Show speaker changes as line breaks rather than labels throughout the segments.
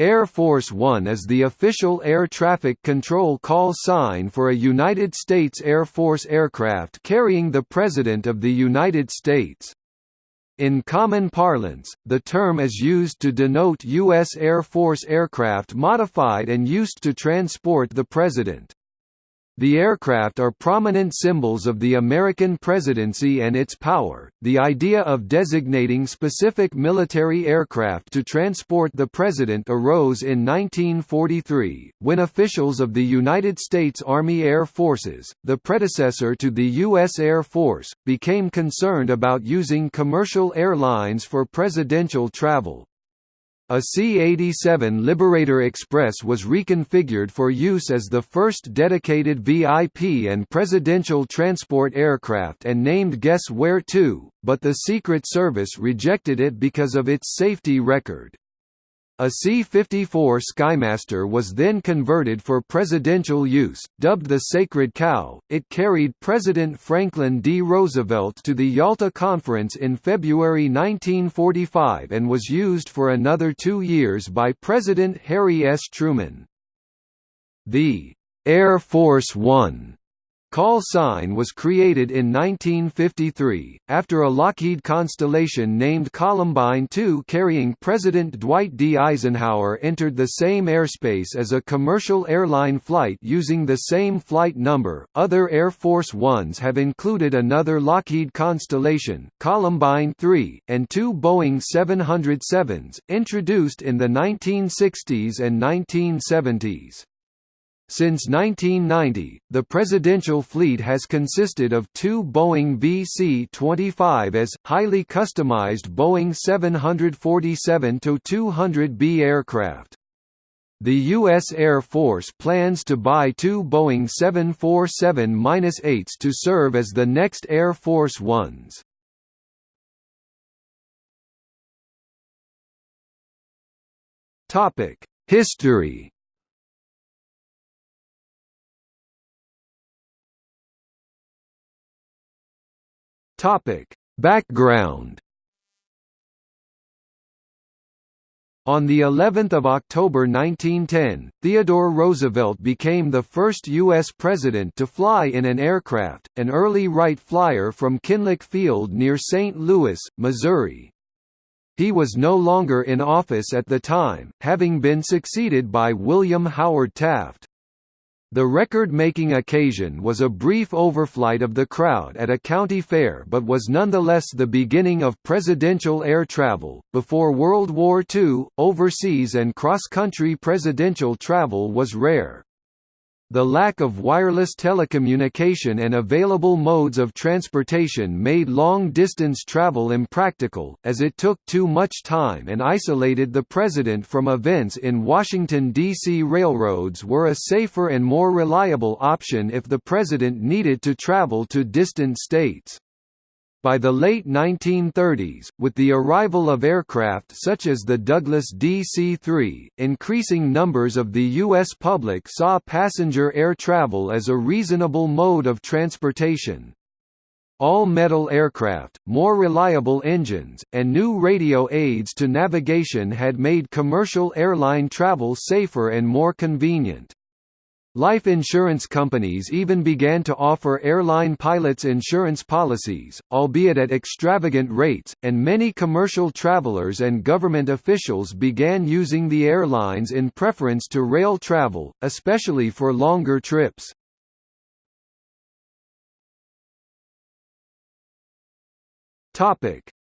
Air Force One is the official air traffic control call sign for a United States Air Force aircraft carrying the President of the United States. In common parlance, the term is used to denote U.S. Air Force aircraft modified and used to transport the President. The aircraft are prominent symbols of the American presidency and its power. The idea of designating specific military aircraft to transport the president arose in 1943, when officials of the United States Army Air Forces, the predecessor to the U.S. Air Force, became concerned about using commercial airlines for presidential travel. A C-87 Liberator Express was reconfigured for use as the first dedicated VIP and presidential transport aircraft and named Guess Where To, but the Secret Service rejected it because of its safety record. A C-54 Skymaster was then converted for presidential use, dubbed the Sacred Cow. It carried President Franklin D. Roosevelt to the Yalta Conference in February 1945 and was used for another two years by President Harry S. Truman. The Air Force One Call sign was created in 1953, after a Lockheed Constellation named Columbine II carrying President Dwight D. Eisenhower entered the same airspace as a commercial airline flight using the same flight number. Other Air Force Ones have included another Lockheed Constellation, Columbine III, and two Boeing 707s, introduced in the 1960s and 1970s. Since 1990, the presidential fleet has consisted of two Boeing VC-25s, highly customized Boeing 747-200B aircraft. The U.S. Air Force plans to buy two Boeing 747-8s to serve as the next Air Force Ones. History Topic: Background. On the 11th of October 1910, Theodore Roosevelt became the first U.S. president to fly in an aircraft, an early Wright Flyer from Kinloch Field near St. Louis, Missouri. He was no longer in office at the time, having been succeeded by William Howard Taft. The record-making occasion was a brief overflight of the crowd at a county fair but was nonetheless the beginning of presidential air travel. Before World War II, overseas and cross-country presidential travel was rare. The lack of wireless telecommunication and available modes of transportation made long-distance travel impractical, as it took too much time and isolated the president from events in Washington, D.C. Railroads were a safer and more reliable option if the president needed to travel to distant states. By the late 1930s, with the arrival of aircraft such as the Douglas DC-3, increasing numbers of the U.S. public saw passenger air travel as a reasonable mode of transportation. All-metal aircraft, more reliable engines, and new radio aids to navigation had made commercial airline travel safer and more convenient. Life insurance companies even began to offer airline pilots insurance policies, albeit at extravagant rates, and many commercial travelers and government officials began using the airlines in preference to rail travel, especially for longer trips.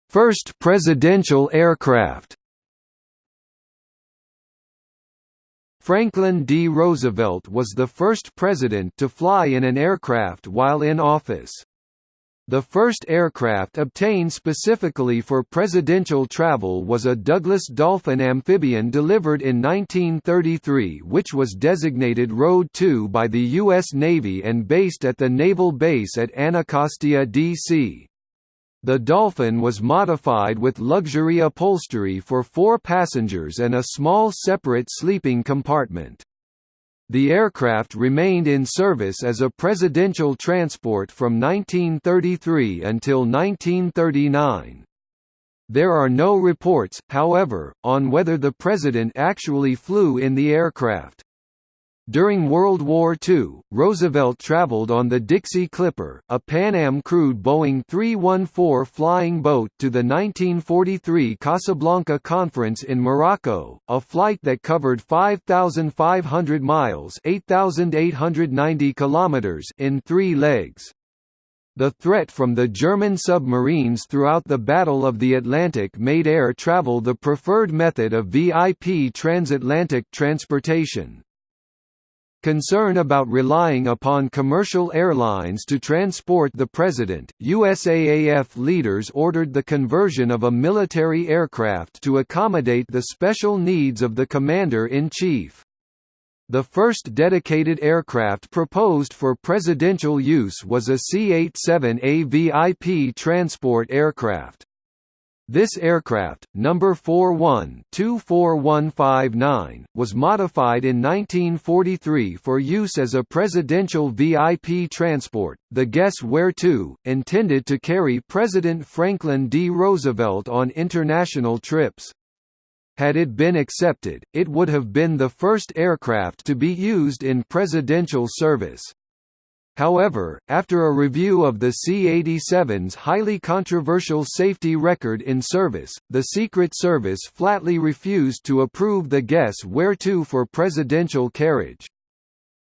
First presidential aircraft Franklin D. Roosevelt was the first president to fly in an aircraft while in office. The first aircraft obtained specifically for presidential travel was a Douglas Dolphin amphibian delivered in 1933 which was designated Road 2 by the U.S. Navy and based at the Naval Base at Anacostia, D.C. The Dolphin was modified with luxury upholstery for four passengers and a small separate sleeping compartment. The aircraft remained in service as a presidential transport from 1933 until 1939. There are no reports, however, on whether the president actually flew in the aircraft. During World War II, Roosevelt traveled on the Dixie Clipper, a Pan Am crewed Boeing 314 flying boat to the 1943 Casablanca Conference in Morocco, a flight that covered 5,500 miles 8,890 kilometers in three legs. The threat from the German submarines throughout the Battle of the Atlantic made air travel the preferred method of VIP transatlantic transportation. Concern about relying upon commercial airlines to transport the president, USAAF leaders ordered the conversion of a military aircraft to accommodate the special needs of the commander-in-chief. The first dedicated aircraft proposed for presidential use was a C-87A VIP transport aircraft. This aircraft, number 41-24159, was modified in 1943 for use as a presidential VIP transport, the Guess Where To, intended to carry President Franklin D. Roosevelt on international trips. Had it been accepted, it would have been the first aircraft to be used in presidential service. However, after a review of the C-87's highly controversial safety record in service, the Secret Service flatly refused to approve the guess where to for presidential carriage.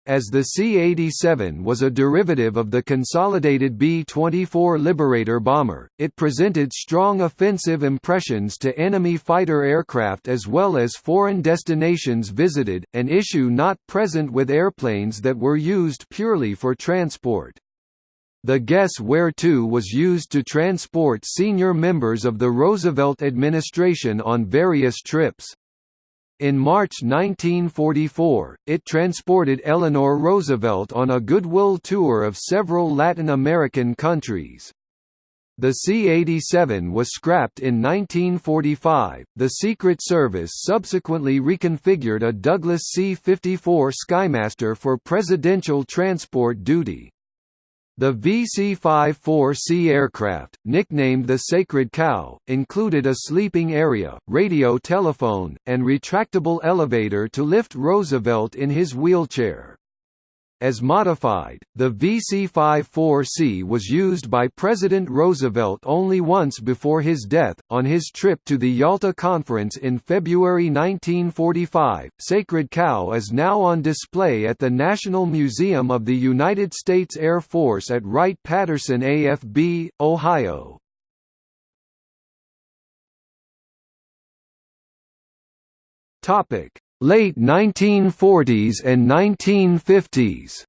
As the C-87 was a derivative of the consolidated B-24 Liberator bomber, it presented strong offensive impressions to enemy fighter aircraft as well as foreign destinations visited, an issue not present with airplanes that were used purely for transport. The Guess Where To was used to transport senior members of the Roosevelt administration on various trips. In March 1944, it transported Eleanor Roosevelt on a goodwill tour of several Latin American countries. The C-87 was scrapped in 1945. The Secret Service subsequently reconfigured a Douglas C-54 Skymaster for presidential transport duty. The VC-54C aircraft, nicknamed the Sacred Cow, included a sleeping area, radio telephone, and retractable elevator to lift Roosevelt in his wheelchair. As modified, the VC-54C was used by President Roosevelt only once before his death, on his trip to the Yalta Conference in February 1945. Sacred Cow is now on display at the National Museum of the United States Air Force at Wright-Patterson AFB, Ohio. Topic: Late 1940s and 1950s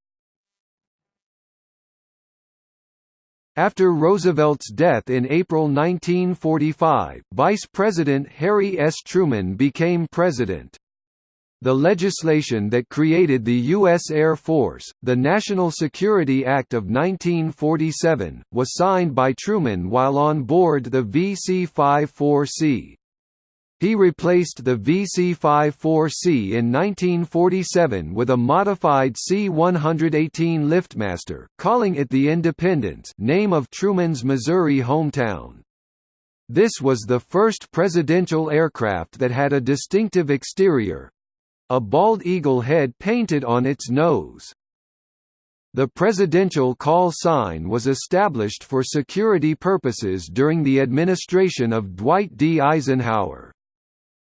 After Roosevelt's death in April 1945, Vice President Harry S. Truman became president. The legislation that created the U.S. Air Force, the National Security Act of 1947, was signed by Truman while on board the VC-54C. He replaced the VC-54C in 1947 with a modified C-118 Liftmaster, calling it the Independence name of Truman's Missouri hometown. This was the first presidential aircraft that had a distinctive exterior—a bald eagle head painted on its nose. The presidential call sign was established for security purposes during the administration of Dwight D. Eisenhower.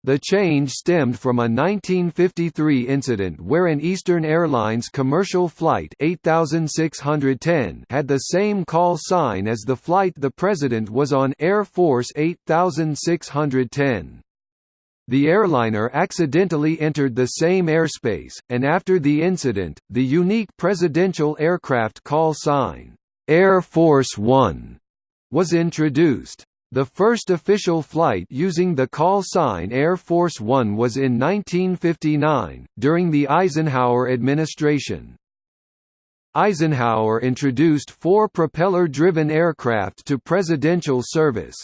The change stemmed from a 1953 incident where an Eastern Airlines commercial flight 8610 had the same call sign as the flight the president was on Air Force 8610. The airliner accidentally entered the same airspace, and after the incident, the unique presidential aircraft call sign, Air Force One, was introduced. The first official flight using the call sign Air Force One was in 1959, during the Eisenhower administration. Eisenhower introduced four propeller-driven aircraft to presidential service.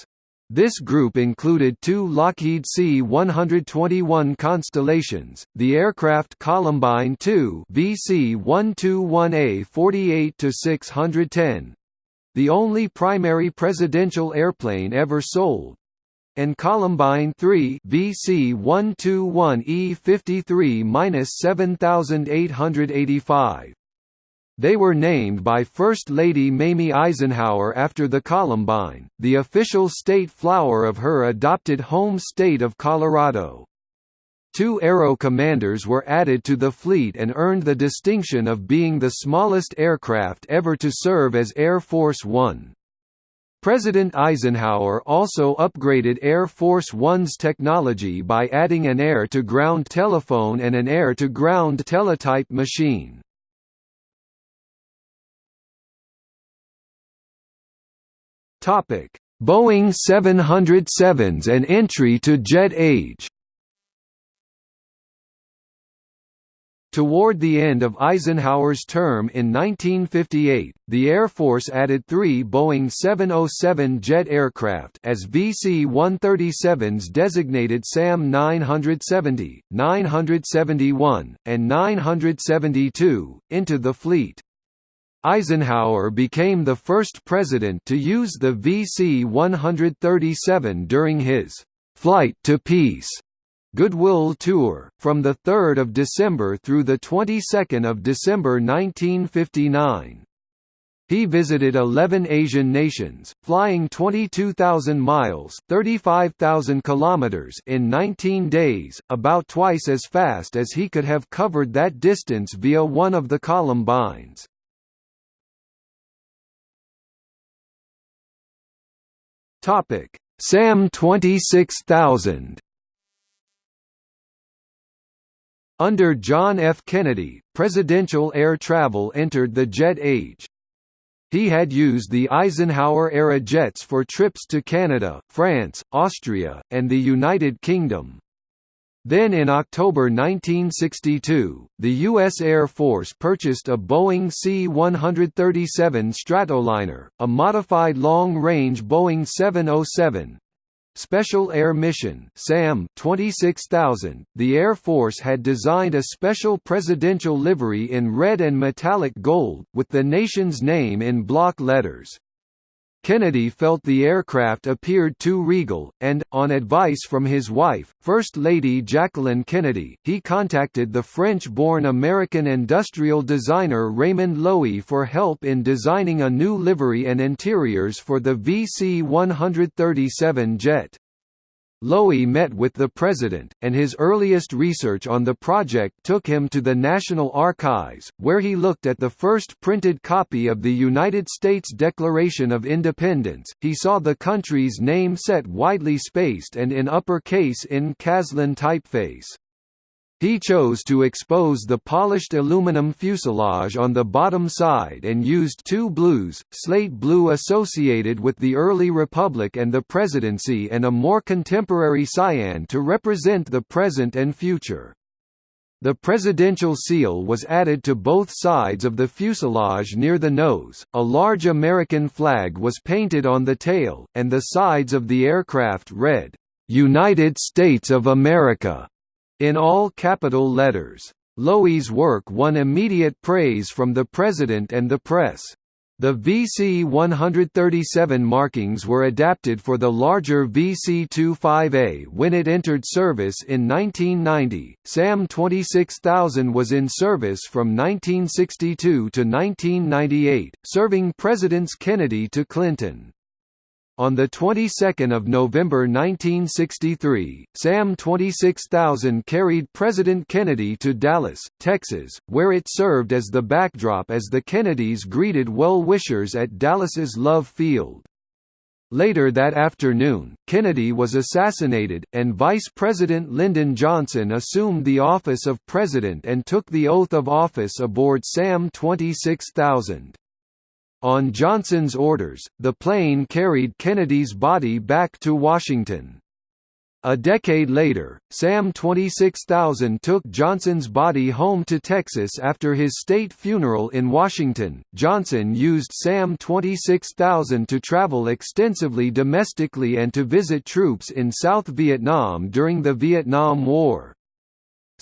This group included two Lockheed C-121 Constellations, the aircraft Columbine II VC-121A 48-610, the only primary presidential airplane ever sold. and Columbine 3 VC 121E53-7885. They were named by First Lady Mamie Eisenhower after the columbine, the official state flower of her adopted home state of Colorado. Two Aero commanders were added to the fleet and earned the distinction of being the smallest aircraft ever to serve as Air Force One. President Eisenhower also upgraded Air Force One's technology by adding an air-to-ground telephone and an air-to-ground teletype machine. Boeing 707s and entry to jet age Toward the end of Eisenhower's term in 1958, the Air Force added three Boeing 707 jet aircraft as VC-137s designated SAM 970, 971, and 972, into the fleet. Eisenhower became the first president to use the VC-137 during his «Flight to Peace» Goodwill Tour, from 3 December through 22 December 1959. He visited 11 Asian nations, flying 22,000 miles (35,000 kilometers) in 19 days, about twice as fast as he could have covered that distance via one of the Columbines. Topic: SAM 26000 Under John F. Kennedy, presidential air travel entered the jet age. He had used the Eisenhower-era jets for trips to Canada, France, Austria, and the United Kingdom. Then in October 1962, the U.S. Air Force purchased a Boeing C-137 Stratoliner, a modified long-range Boeing 707, Special Air Mission SAM 26000 The Air Force had designed a special presidential livery in red and metallic gold with the nation's name in block letters Kennedy felt the aircraft appeared too regal, and, on advice from his wife, First Lady Jacqueline Kennedy, he contacted the French-born American industrial designer Raymond Loewy for help in designing a new livery and interiors for the VC-137 jet. Loewy met with the president, and his earliest research on the project took him to the National Archives, where he looked at the first printed copy of the United States Declaration of Independence. He saw the country's name set widely spaced and in upper case in Caslon typeface. He chose to expose the polished aluminum fuselage on the bottom side and used two blues, slate blue associated with the early republic and the presidency and a more contemporary cyan to represent the present and future. The presidential seal was added to both sides of the fuselage near the nose, a large American flag was painted on the tail, and the sides of the aircraft read, "'United States of America' in all capital letters. Loewy's work won immediate praise from the President and the press. The VC-137 markings were adapted for the larger VC-25A when it entered service in 1990. SAM 26000 was in service from 1962 to 1998, serving Presidents Kennedy to Clinton. On the 22nd of November 1963, SAM 26000 carried President Kennedy to Dallas, Texas, where it served as the backdrop as the Kennedys greeted well-wishers at Dallas's Love Field. Later that afternoon, Kennedy was assassinated, and Vice President Lyndon Johnson assumed the office of President and took the oath of office aboard SAM 26000. On Johnson's orders, the plane carried Kennedy's body back to Washington. A decade later, SAM 26000 took Johnson's body home to Texas after his state funeral in Washington. Johnson used SAM 26000 to travel extensively domestically and to visit troops in South Vietnam during the Vietnam War.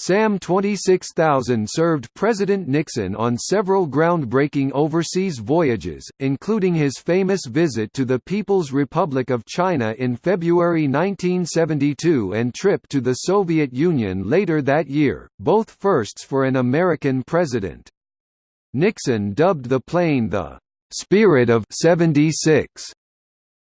SAM 26000 served President Nixon on several groundbreaking overseas voyages, including his famous visit to the People's Republic of China in February 1972 and trip to the Soviet Union later that year, both firsts for an American president. Nixon dubbed the plane the "'Spirit of 76'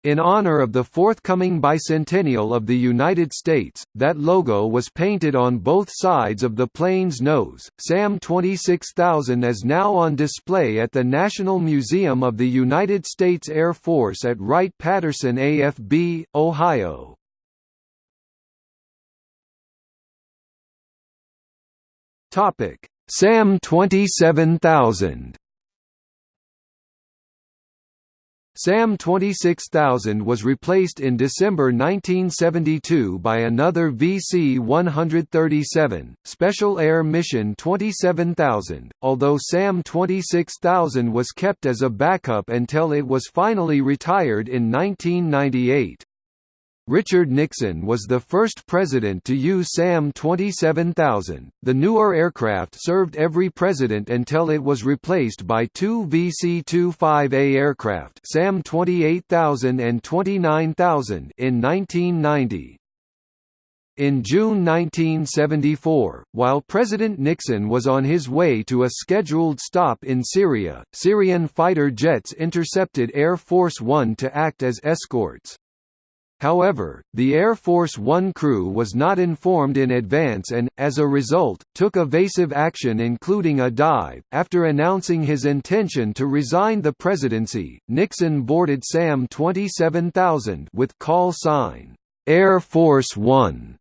In honor of the forthcoming bicentennial of the United States, that logo was painted on both sides of the plane's nose. SAM 26000 is now on display at the National Museum of the United States Air Force at Wright-Patterson AFB, Ohio. Topic: SAM 27000 SAM 26000 was replaced in December 1972 by another VC-137, Special Air Mission 27000, although SAM 26000 was kept as a backup until it was finally retired in 1998. Richard Nixon was the first president to use SAM 27000. The newer aircraft served every president until it was replaced by two VC-25A aircraft, SAM 28000 and 29000, in 1990. In June 1974, while President Nixon was on his way to a scheduled stop in Syria, Syrian fighter jets intercepted Air Force One to act as escorts. However, the Air Force One crew was not informed in advance and, as a result, took evasive action including a dive. After announcing his intention to resign the presidency, Nixon boarded SAM 27000 with call sign, Air Force One,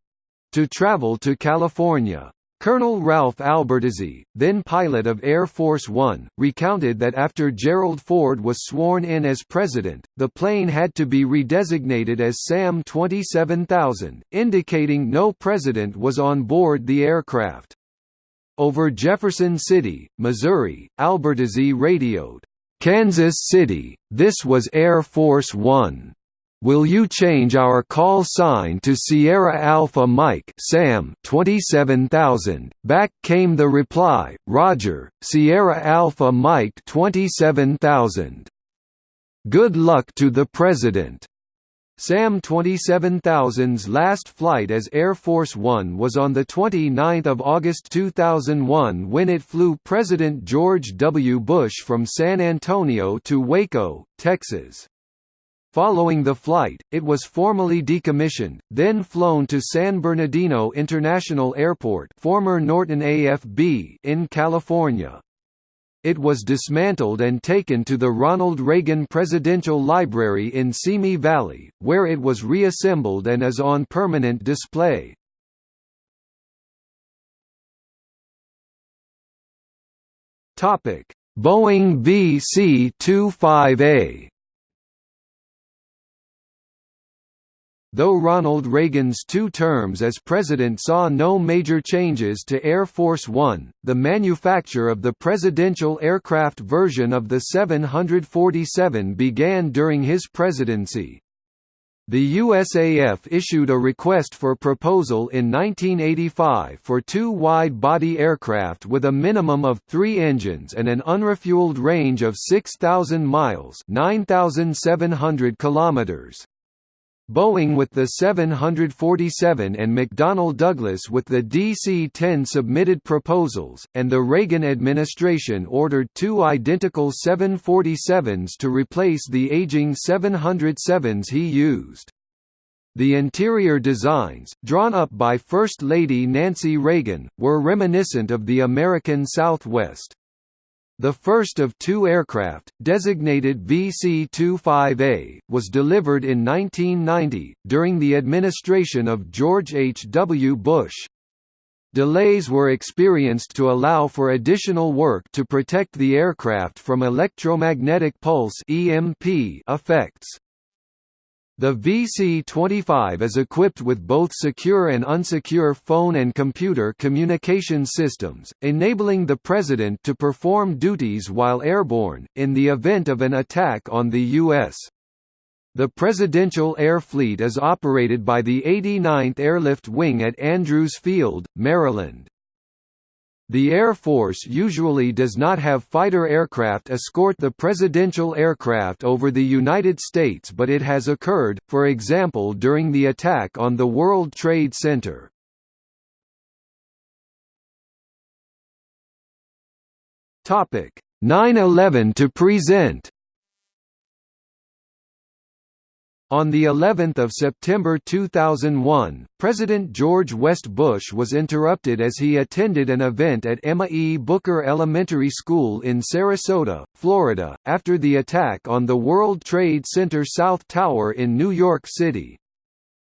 to travel to California. Colonel Ralph Albertazzi, then pilot of Air Force One, recounted that after Gerald Ford was sworn in as president, the plane had to be redesignated as SAM 27000, indicating no president was on board the aircraft. Over Jefferson City, Missouri, Albertazzi radioed, "'Kansas City, this was Air Force One. Will you change our call sign to Sierra Alpha Mike Sam 27000 Back came the reply, Roger, Sierra Alpha Mike 27000 Good luck to the President SAM 27000's last flight as Air Force One was on the 29 August 2001 when it flew President George W. Bush from San Antonio to Waco, Texas. Following the flight, it was formally decommissioned, then flown to San Bernardino International Airport former Norton AFB in California. It was dismantled and taken to the Ronald Reagan Presidential Library in Simi Valley, where it was reassembled and is on permanent display. Boeing VC-25A Though Ronald Reagan's two terms as president saw no major changes to Air Force One, the manufacture of the presidential aircraft version of the 747 began during his presidency. The USAF issued a request for proposal in 1985 for two wide-body aircraft with a minimum of three engines and an unrefueled range of 6,000 miles 9,700 kilometers. Boeing with the 747 and McDonnell Douglas with the DC-10 submitted proposals, and the Reagan administration ordered two identical 747s to replace the aging 707s he used. The interior designs, drawn up by First Lady Nancy Reagan, were reminiscent of the American Southwest. The first of two aircraft, designated VC-25A, was delivered in 1990, during the administration of George H. W. Bush. Delays were experienced to allow for additional work to protect the aircraft from electromagnetic pulse effects. The VC-25 is equipped with both secure and unsecure phone and computer communication systems, enabling the President to perform duties while airborne, in the event of an attack on the U.S. The Presidential Air Fleet is operated by the 89th Airlift Wing at Andrews Field, Maryland. The Air Force usually does not have fighter aircraft escort the presidential aircraft over the United States but it has occurred, for example during the attack on the World Trade Center. Topic 9/11 to present On the 11th of September 2001, President George West Bush was interrupted as he attended an event at Emma E. Booker Elementary School in Sarasota, Florida, after the attack on the World Trade Center South Tower in New York City.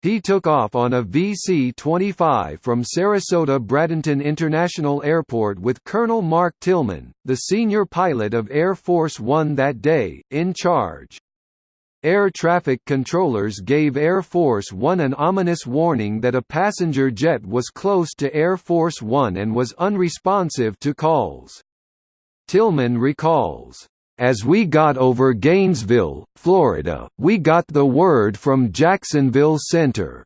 He took off on a VC-25 from Sarasota Bradenton International Airport with Colonel Mark Tillman, the senior pilot of Air Force One that day, in charge. Air traffic controllers gave Air Force One an ominous warning that a passenger jet was close to Air Force One and was unresponsive to calls. Tillman recalls, as we got over Gainesville, Florida, we got the word from Jacksonville Center.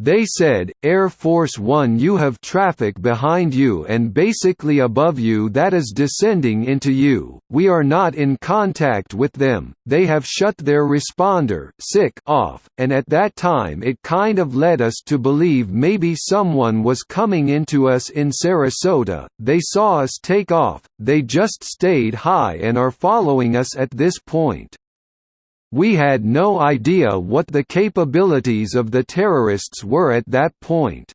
They said, Air Force One you have traffic behind you and basically above you that is descending into you, we are not in contact with them, they have shut their responder sick off, and at that time it kind of led us to believe maybe someone was coming into us in Sarasota, they saw us take off, they just stayed high and are following us at this point. We had no idea what the capabilities of the terrorists were at that point.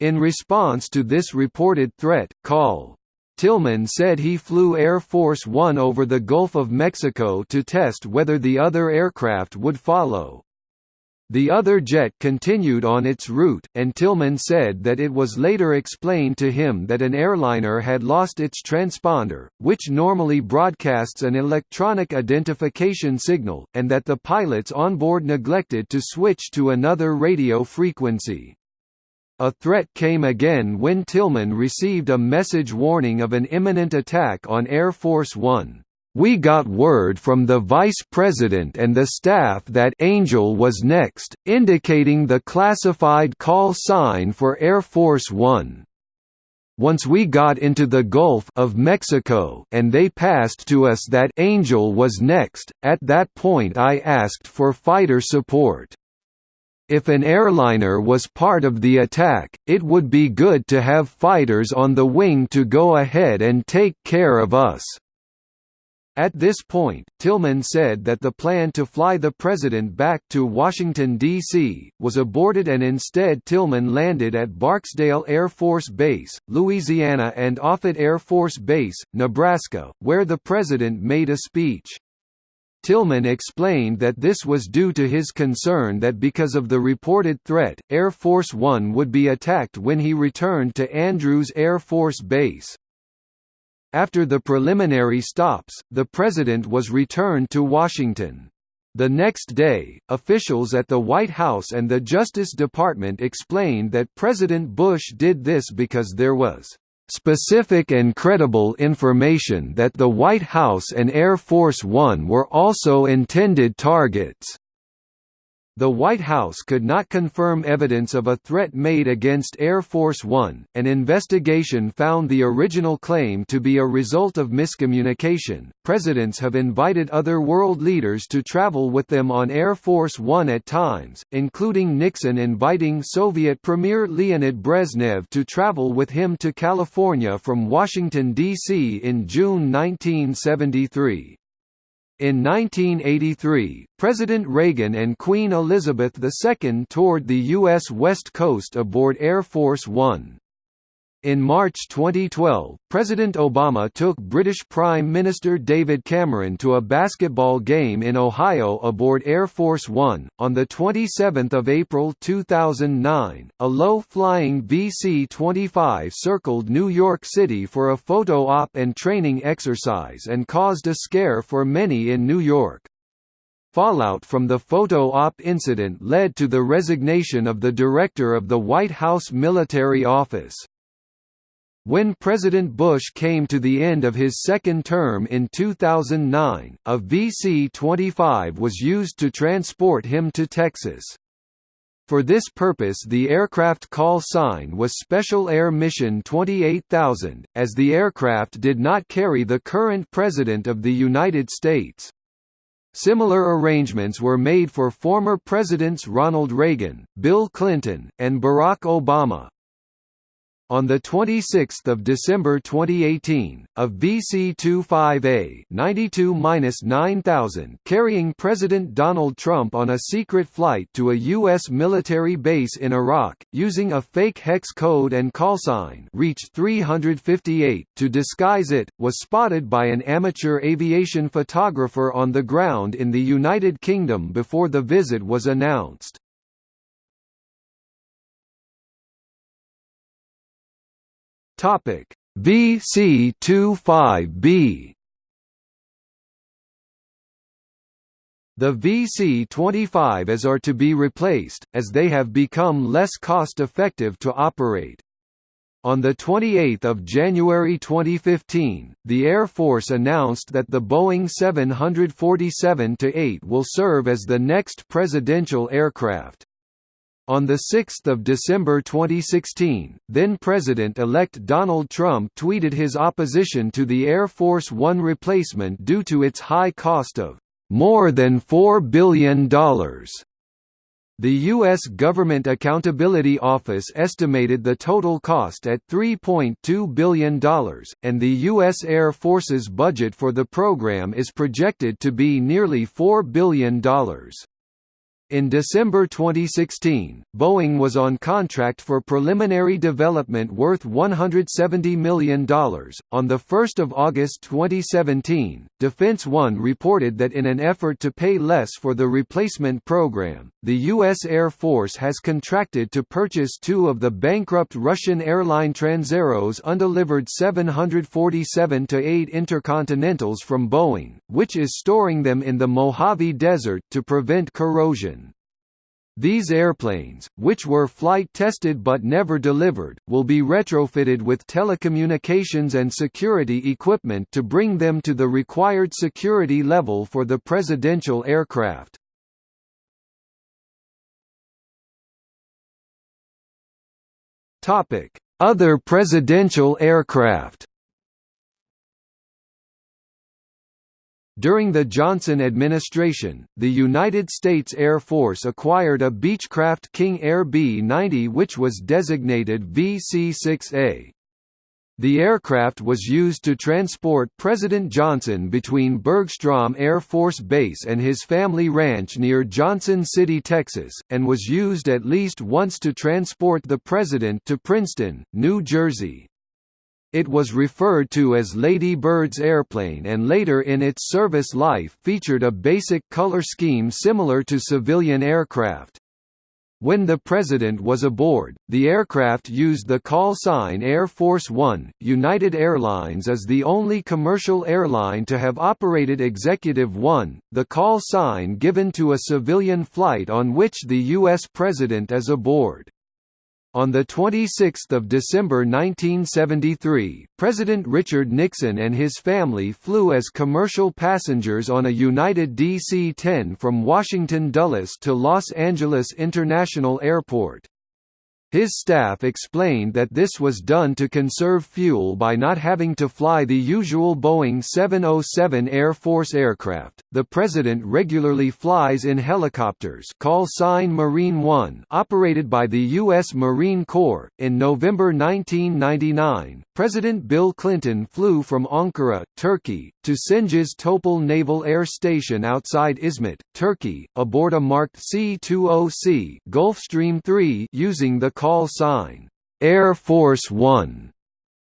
In response to this reported threat, call. Tillman said he flew Air Force One over the Gulf of Mexico to test whether the other aircraft would follow. The other jet continued on its route, and Tillman said that it was later explained to him that an airliner had lost its transponder, which normally broadcasts an electronic identification signal, and that the pilots on board neglected to switch to another radio frequency. A threat came again when Tillman received a message warning of an imminent attack on Air Force One. We got word from the Vice President and the staff that Angel was next, indicating the classified call sign for Air Force One. Once we got into the Gulf of Mexico and they passed to us that Angel was next, at that point I asked for fighter support. If an airliner was part of the attack, it would be good to have fighters on the wing to go ahead and take care of us. At this point, Tillman said that the plan to fly the president back to Washington, D.C., was aborted and instead Tillman landed at Barksdale Air Force Base, Louisiana and Offutt Air Force Base, Nebraska, where the president made a speech. Tillman explained that this was due to his concern that because of the reported threat, Air Force One would be attacked when he returned to Andrews Air Force Base. After the preliminary stops, the president was returned to Washington. The next day, officials at the White House and the Justice Department explained that President Bush did this because there was specific and credible information that the White House and Air Force One were also intended targets. The White House could not confirm evidence of a threat made against Air Force One. An investigation found the original claim to be a result of miscommunication. Presidents have invited other world leaders to travel with them on Air Force One at times, including Nixon inviting Soviet Premier Leonid Brezhnev to travel with him to California from Washington, D.C. in June 1973. In 1983, President Reagan and Queen Elizabeth II toured the U.S. West Coast aboard Air Force One. In March 2012, President Obama took British Prime Minister David Cameron to a basketball game in Ohio aboard Air Force One. On 27 April 2009, a low-flying VC-25 circled New York City for a photo op and training exercise and caused a scare for many in New York. Fallout from the photo op incident led to the resignation of the director of the White House Military Office. When President Bush came to the end of his second term in 2009, a VC-25 was used to transport him to Texas. For this purpose the aircraft call sign was Special Air Mission 28000, as the aircraft did not carry the current President of the United States. Similar arrangements were made for former Presidents Ronald Reagan, Bill Clinton, and Barack Obama. On 26 December 2018, a VC-25A 92-9000 carrying President Donald Trump on a secret flight to a U.S. military base in Iraq, using a fake hex code and callsign reached 358 to disguise it, was spotted by an amateur aviation photographer on the ground in the United Kingdom before the visit was announced. Topic VC25B The VC-25As are to be replaced, as they have become less cost-effective to operate. On 28 January 2015, the Air Force announced that the Boeing 747-8 will serve as the next presidential aircraft. On 6 December 2016, then-President-elect Donald Trump tweeted his opposition to the Air Force One replacement due to its high cost of more than $4 billion. The U.S. Government Accountability Office estimated the total cost at $3.2 billion, and the U.S. Air Force's budget for the program is projected to be nearly $4 billion. In December 2016, Boeing was on contract for preliminary development worth $170 million. On 1 August 2017, Defense One reported that in an effort to pay less for the replacement program, the U.S. Air Force has contracted to purchase two of the bankrupt Russian airline Transaero's undelivered 747-8 Intercontinentals from Boeing, which is storing them in the Mojave Desert to prevent corrosion. These airplanes, which were flight tested but never delivered, will be retrofitted with telecommunications and security equipment to bring them to the required security level for the presidential aircraft. Other presidential aircraft During the Johnson administration, the United States Air Force acquired a Beechcraft King Air B-90 which was designated VC-6A. The aircraft was used to transport President Johnson between Bergstrom Air Force Base and his family ranch near Johnson City, Texas, and was used at least once to transport the President to Princeton, New Jersey. It was referred to as Lady Bird's airplane and later in its service life featured a basic color scheme similar to civilian aircraft. When the President was aboard, the aircraft used the call sign Air Force One. United Airlines is the only commercial airline to have operated Executive One, the call sign given to a civilian flight on which the U.S. President is aboard. On 26 December 1973, President Richard Nixon and his family flew as commercial passengers on a United DC-10 from Washington Dulles to Los Angeles International Airport. His staff explained that this was done to conserve fuel by not having to fly the usual Boeing 707 Air Force aircraft. The president regularly flies in helicopters, call sign Marine One, operated by the U.S. Marine Corps. In November 1999, President Bill Clinton flew from Ankara, Turkey, to Cengiz Topel Naval Air Station outside Izmit, Turkey, aboard a marked C-20C Gulfstream 3 using the call sign, Air Force One.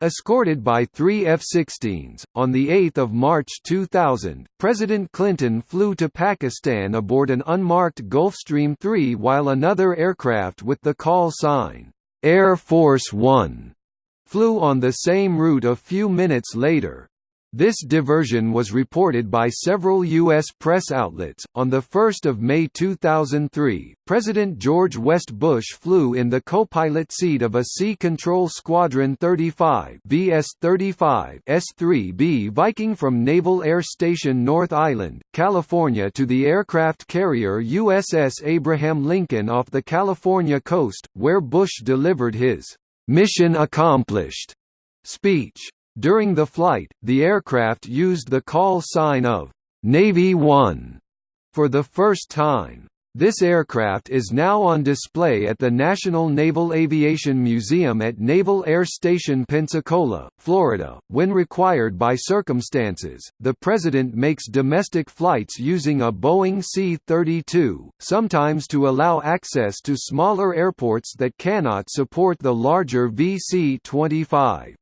Escorted by three F-16s, on 8 March 2000, President Clinton flew to Pakistan aboard an unmarked Gulfstream 3 while another aircraft with the call sign, Air Force One, flew on the same route a few minutes later. This diversion was reported by several U.S. press outlets. On 1 May 2003, President George West Bush flew in the co-pilot seat of a Sea Control Squadron 35 VS-35 S-3B Viking from Naval Air Station North Island, California to the aircraft carrier USS Abraham Lincoln off the California coast, where Bush delivered his "'Mission Accomplished' speech. During the flight, the aircraft used the call sign of Navy One for the first time. This aircraft is now on display at the National Naval Aviation Museum at Naval Air Station Pensacola, Florida. When required by circumstances, the President makes domestic flights using a Boeing C 32, sometimes to allow access to smaller airports that cannot support the larger VC 25.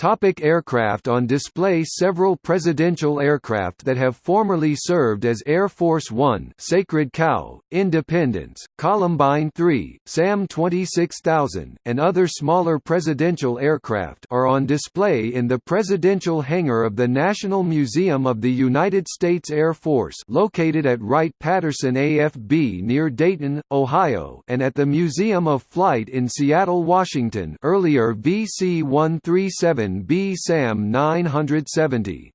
Topic aircraft On display Several presidential aircraft that have formerly served as Air Force One Sacred Cow, Independence, Columbine 3, SAM 26000, and other smaller presidential aircraft are on display in the presidential hangar of the National Museum of the United States Air Force located at Wright-Patterson AFB near Dayton, Ohio and at the Museum of Flight in Seattle, Washington earlier VC-137 B SAM 970.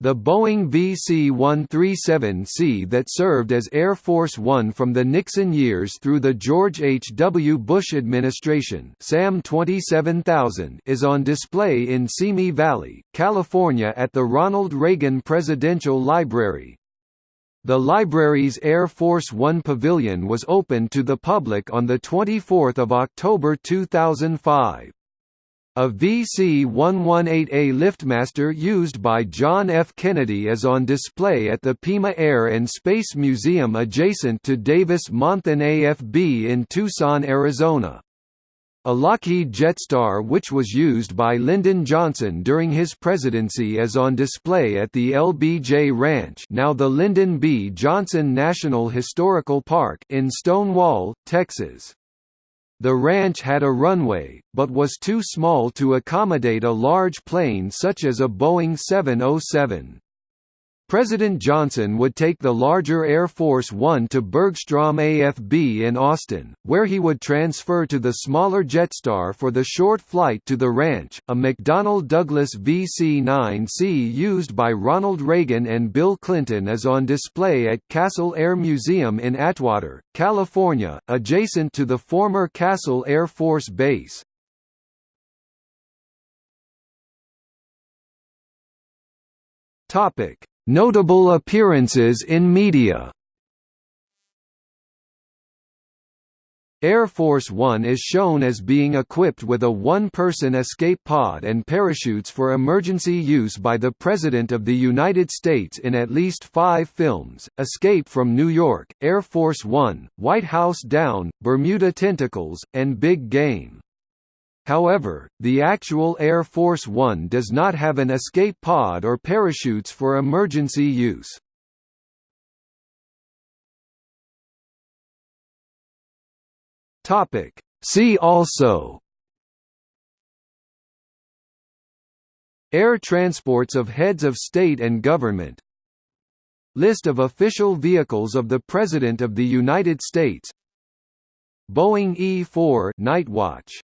The Boeing VC-137C that served as Air Force One from the Nixon years through the George H. W. Bush administration SAM 27000 is on display in Simi Valley, California at the Ronald Reagan Presidential Library. The library's Air Force One pavilion was opened to the public on 24 October 2005. A VC-118A liftmaster used by John F. Kennedy is on display at the Pima Air and Space Museum adjacent to Davis-Monthan AFB in Tucson, Arizona. A Lockheed Jetstar which was used by Lyndon Johnson during his presidency is on display at the LBJ Ranch now the Lyndon B. Johnson National Historical Park in Stonewall, Texas. The ranch had a runway, but was too small to accommodate a large plane such as a Boeing 707. President Johnson would take the larger Air Force One to Bergstrom AFB in Austin, where he would transfer to the smaller Jetstar for the short flight to the ranch. A McDonnell Douglas VC-9C used by Ronald Reagan and Bill Clinton is on display at Castle Air Museum in Atwater, California, adjacent to the former Castle Air Force Base. Topic Notable appearances in media Air Force One is shown as being equipped with a one-person escape pod and parachutes for emergency use by the President of the United States in at least five films, Escape from New York, Air Force One, White House Down, Bermuda Tentacles, and Big Game. However, the actual Air Force One does not have an escape pod or parachutes for emergency use. See also Air transports of heads of state and government List of official vehicles of the President of the United States Boeing E-4 Nightwatch